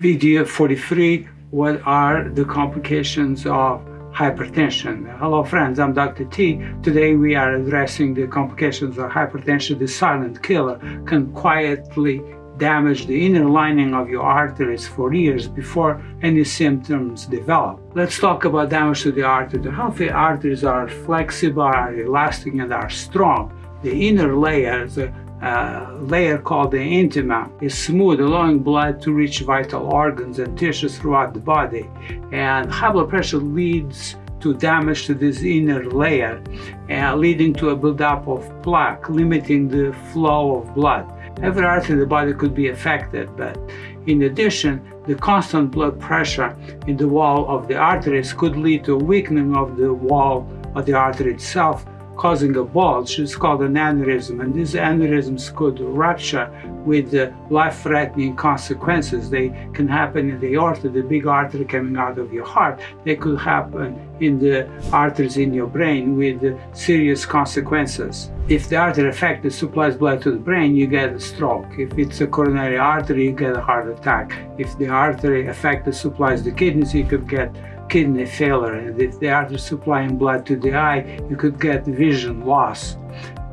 Video 43, what are the complications of hypertension? Hello friends, I'm Dr. T. Today we are addressing the complications of hypertension. The silent killer can quietly damage the inner lining of your arteries for years before any symptoms develop. Let's talk about damage to the artery. The healthy arteries are flexible, are elastic, and are strong. The inner layers, uh, layer called the intima is smooth, allowing blood to reach vital organs and tissues throughout the body. And high blood pressure leads to damage to this inner layer, uh, leading to a buildup of plaque, limiting the flow of blood. Every artery in the body could be affected, but in addition, the constant blood pressure in the wall of the arteries could lead to a weakening of the wall of the artery itself, causing a bulge. It's called an aneurysm, and these aneurysms could rupture with life-threatening consequences. They can happen in the aorta, the big artery coming out of your heart. They could happen in the arteries in your brain with serious consequences. If the artery affected supplies blood to the brain, you get a stroke. If it's a coronary artery, you get a heart attack. If the artery affected supplies the kidneys, you could get kidney failure. And if they are supplying blood to the eye you could get vision loss.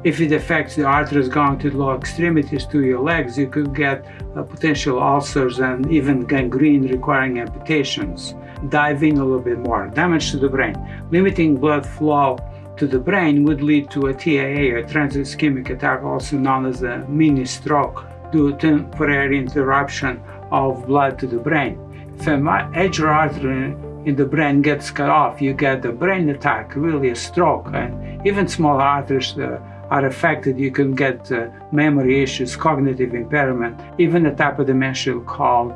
If it affects the arteries going to the lower extremities to your legs you could get uh, potential ulcers and even gangrene requiring amputations. Dive in a little bit more. Damage to the brain. Limiting blood flow to the brain would lead to a TIA, a transient ischemic attack, also known as a mini stroke, due to temporary interruption of blood to the brain. If a major artery the brain gets cut off, you get a brain attack, really a stroke, and even small arteries uh, are affected. You can get uh, memory issues, cognitive impairment, even a type of dementia called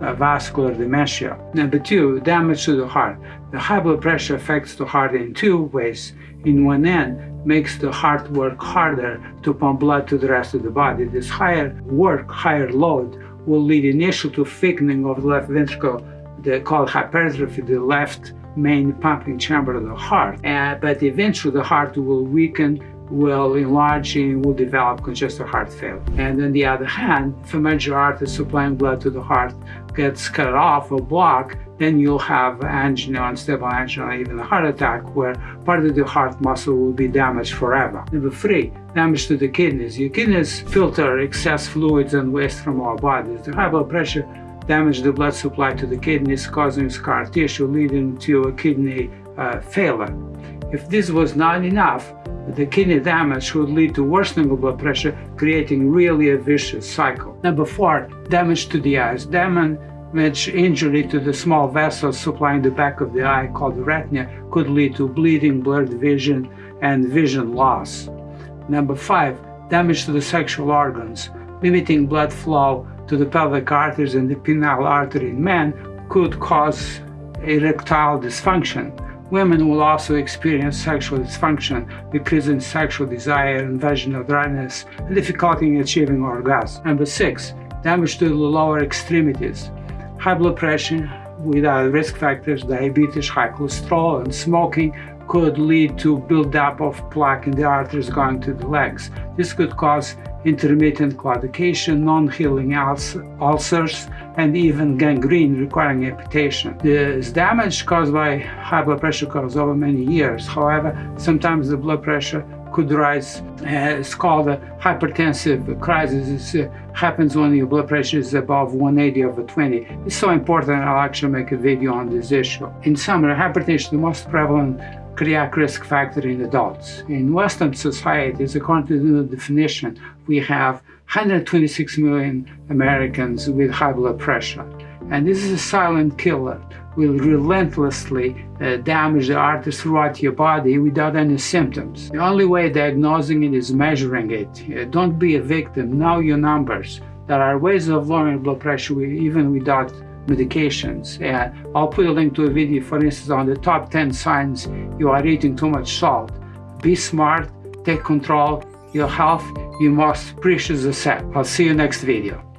uh, vascular dementia. Number two, damage to the heart. The high blood pressure affects the heart in two ways. In one end, makes the heart work harder to pump blood to the rest of the body. This higher work, higher load, will lead initially to thickening of the left ventricle the called hypertrophy, the left main pumping chamber of the heart. Uh, but eventually the heart will weaken, will enlarge, and will develop congestive heart failure. And on the other hand, if a major artery supplying blood to the heart gets cut off or blocked, then you'll have angina, unstable angina, even a heart attack, where part of the heart muscle will be damaged forever. Number three, damage to the kidneys. Your kidneys filter excess fluids and waste from our bodies. The high blood pressure damage the blood supply to the kidneys, causing scar tissue, leading to a kidney uh, failure. If this was not enough, the kidney damage would lead to worsening of blood pressure, creating really a vicious cycle. Number four, damage to the eyes. Damage injury to the small vessels supplying the back of the eye called the retina could lead to bleeding, blurred vision, and vision loss. Number five, damage to the sexual organs. Limiting blood flow to the pelvic arteries and the penile artery in men could cause erectile dysfunction. Women will also experience sexual dysfunction, decreasing sexual desire and vaginal dryness, and difficulty in achieving orgasm. Number six, damage to the lower extremities. High blood pressure without uh, risk factors, diabetes, high cholesterol, and smoking could lead to buildup of plaque in the arteries going to the legs. This could cause intermittent claudication, non-healing ulcers, and even gangrene requiring amputation. This damage caused by high blood pressure causes over many years. However, sometimes the blood pressure could rise. Uh, it's called a hypertensive crisis. It uh, happens when your blood pressure is above 180 over 20. It's so important I'll actually make a video on this issue. In summary, hypertension is the most prevalent cardiac risk factor in adults. In Western societies, according to the definition, we have 126 million Americans with high blood pressure. And this is a silent killer, will relentlessly uh, damage the arteries throughout your body without any symptoms. The only way diagnosing it is measuring it. Uh, don't be a victim, know your numbers. There are ways of lowering blood pressure even without medications. And I'll put a link to a video, for instance, on the top 10 signs you are eating too much salt. Be smart, take control, your health, your most precious asset. I'll see you next video.